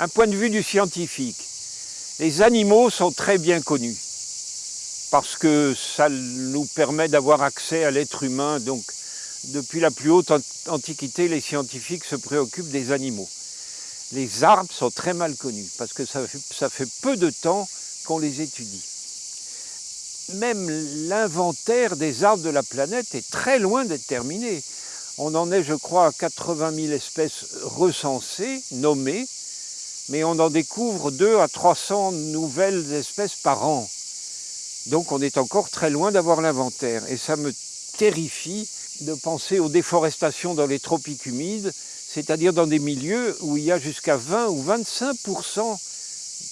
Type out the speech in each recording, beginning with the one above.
Un point de vue du scientifique. Les animaux sont très bien connus parce que ça nous permet d'avoir accès à l'être humain. Donc, depuis la plus haute antiquité, les scientifiques se préoccupent des animaux. Les arbres sont très mal connus parce que ça fait, peu de temps qu'on les étudie. Même l'inventaire des arbres de la planète est très loin d'être terminé. On en est, je crois, à 80 000 espèces recensées, nommées, mais on en découvre 2 à 300 nouvelles espèces par an. Donc on est encore très loin d'avoir l'inventaire. Et ça me terrifie de penser aux déforestations dans les tropiques humides, c'est-à-dire dans des milieux où il y a jusqu'à 20 ou 25%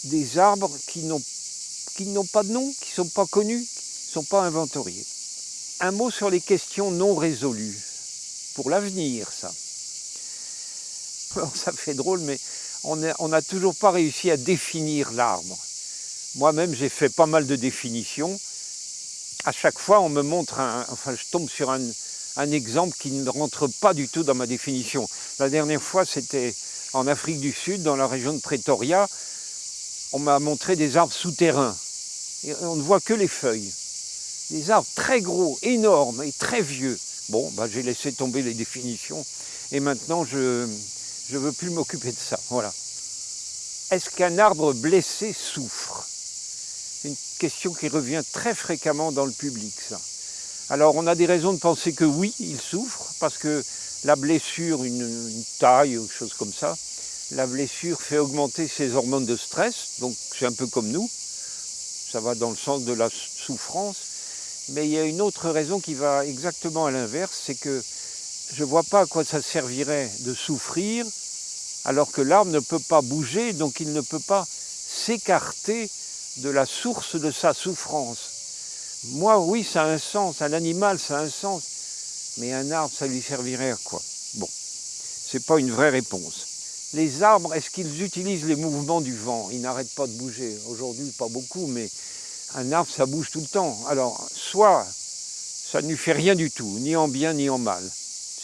des arbres qui n'ont pas de nom, qui ne sont pas connus, qui ne sont pas inventoriés. Un mot sur les questions non résolues, pour l'avenir ça. ça fait drôle, mais on n'a toujours pas réussi à définir l'arbre. Moi-même, j'ai fait pas mal de définitions. À chaque fois, on me montre, un, enfin, je tombe sur un, exemple qui ne rentre pas du tout dans ma définition. La dernière fois, c'était en Afrique du Sud, dans la région de Pretoria. On m'a montré des arbres souterrains. On ne voit que les feuilles. Des arbres très gros, énormes et très vieux. Bon, bah, j'ai laissé tomber les définitions. Et maintenant, je, je ne veux plus m'occuper de ça. Voilà. Est-ce qu'un arbre blessé souffre? C'est une question qui revient très fréquemment dans le public, ça. Alors, on a des raisons de penser que oui, il souffre, parce que la blessure, une, taille ou chose comme ça, la blessure fait augmenter ses hormones de stress, donc c'est un peu comme nous, ça va dans le sens de la souffrance, mais il y a une autre raison qui va exactement à l'inverse, c'est que je ne vois pas à quoi ça servirait de souffrir alors que l'arbre ne peut pas bouger, donc il ne peut pas s'écarter de la source de sa souffrance. Moi, oui, ça a un sens, un animal, ça a un sens, mais un arbre, ça lui servirait à quoi? Bon, ce n'est pas une vraie réponse. Les arbres, est-ce qu'ils utilisent les mouvements du vent? Ils n'arrêtent pas de bouger. Aujourd'hui, pas beaucoup, mais un arbre, ça bouge tout le temps. Alors, soit ça ne lui fait rien du tout, ni en bien ni en mal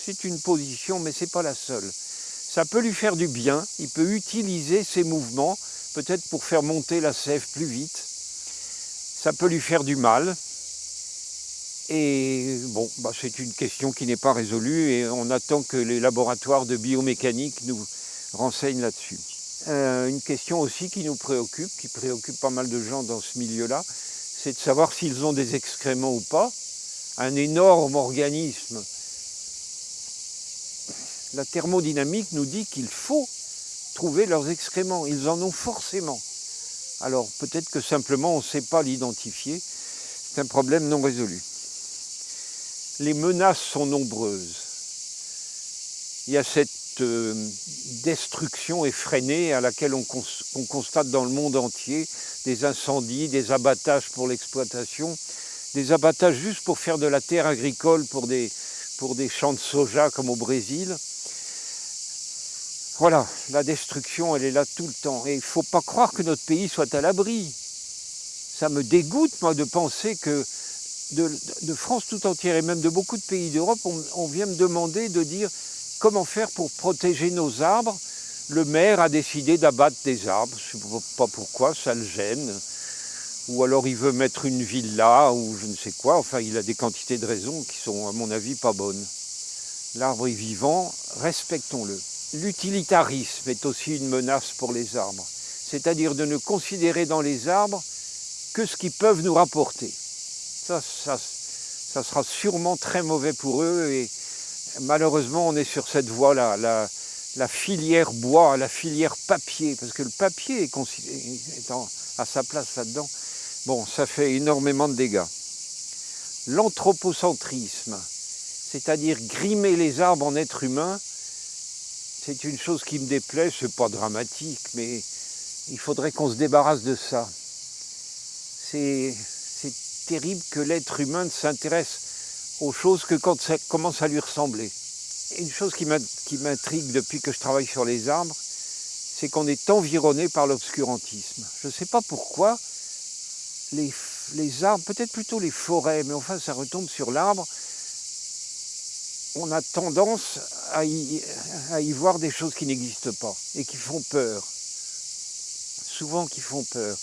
c'est une position, mais ce n'est pas la seule. Ça peut lui faire du bien, il peut utiliser ses mouvements, peut-être pour faire monter la sève plus vite. Ça peut lui faire du mal. Et bon, bah, c'est une question qui n'est pas résolue et on attend que les laboratoires de biomécanique nous renseignent là-dessus. Euh, une question aussi qui nous préoccupe, qui préoccupe pas mal de gens dans ce milieu-là, c'est de savoir s'ils ont des excréments ou pas. Un énorme organisme la thermodynamique nous dit qu'il faut trouver leurs excréments. Ils en ont forcément. Alors peut-être que simplement on ne sait pas l'identifier. C'est un problème non résolu. Les menaces sont nombreuses. Il y a cette euh, destruction effrénée à laquelle on, constate dans le monde entier des incendies, des abattages pour l'exploitation, des abattages juste pour faire de la terre agricole pour des, pour des champs de soja comme au Brésil. Voilà, la destruction, elle est là tout le temps. Et il ne faut pas croire que notre pays soit à l'abri. Ça me dégoûte, moi, de penser que de, France tout entière et même de beaucoup de pays d'Europe, on, vient me demander de dire comment faire pour protéger nos arbres. Le maire a décidé d'abattre des arbres, je ne sais pas pourquoi, ça le gêne. Ou alors il veut mettre une villa ou je ne sais quoi. Enfin, il a des quantités de raisons qui sont, à mon avis, pas bonnes. L'arbre est vivant, respectons-le. L'utilitarisme est aussi une menace pour les arbres, c'est-à-dire de ne considérer dans les arbres que ce qu'ils peuvent nous rapporter. Ça, ça, sera sûrement très mauvais pour eux et malheureusement on est sur cette voie-là, la, filière bois, la filière papier, parce que le papier est, est à sa place là-dedans. Bon, ça fait énormément de dégâts. L'anthropocentrisme, c'est-à-dire grimer les arbres en êtres humains, c'est une chose qui me déplaît, c'est pas dramatique, mais il faudrait qu'on se débarrasse de ça. C'est terrible que l'être humain ne s'intéresse aux choses que quand ça commence à lui ressembler. une chose qui m'intrigue depuis que je travaille sur les arbres, c'est qu'on est environné par l'obscurantisme. Je ne sais pas pourquoi les, les arbres, peut-être plutôt les forêts, mais enfin ça retombe sur l'arbre, on a tendance à y, voir des choses qui n'existent pas et qui font peur. souvent qui font peur.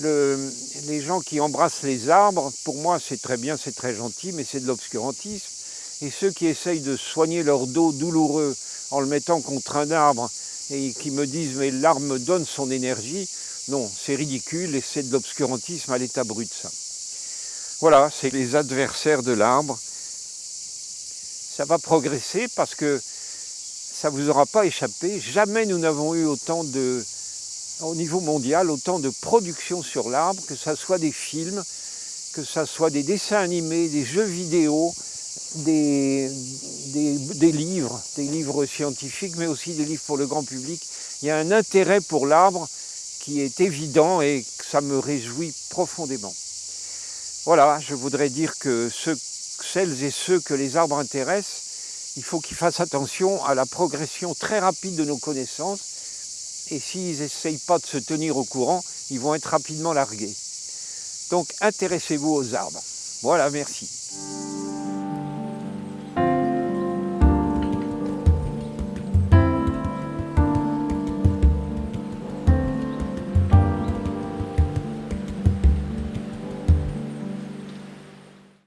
Le, les gens qui embrassent les arbres, pour moi c'est très bien, c'est très gentil, mais c'est de l'obscurantisme. Et ceux qui essayent de soigner leur dos douloureux en le mettant contre un arbre et qui me disent mais l'arbre me donne son énergie, non, c'est ridicule et c'est de l'obscurantisme à l'état brut ça. Voilà, c'est les adversaires de l'arbre. Ça va progresser parce que ça ne vous aura pas échappé. Jamais nous n'avons eu autant de, au niveau mondial, autant de production sur l'arbre, que ce soit des films, que ce soit des dessins animés, des jeux vidéo, des, livres, des livres scientifiques, mais aussi des livres pour le grand public. Il y a un intérêt pour l'arbre qui est évident et ça me réjouit profondément. Voilà, je voudrais dire que ceux, celles et ceux que les arbres intéressent, il faut qu'ils fassent attention à la progression très rapide de nos connaissances et s'ils n'essayent pas de se tenir au courant, ils vont être rapidement largués. Donc intéressez-vous aux arbres. Voilà, merci.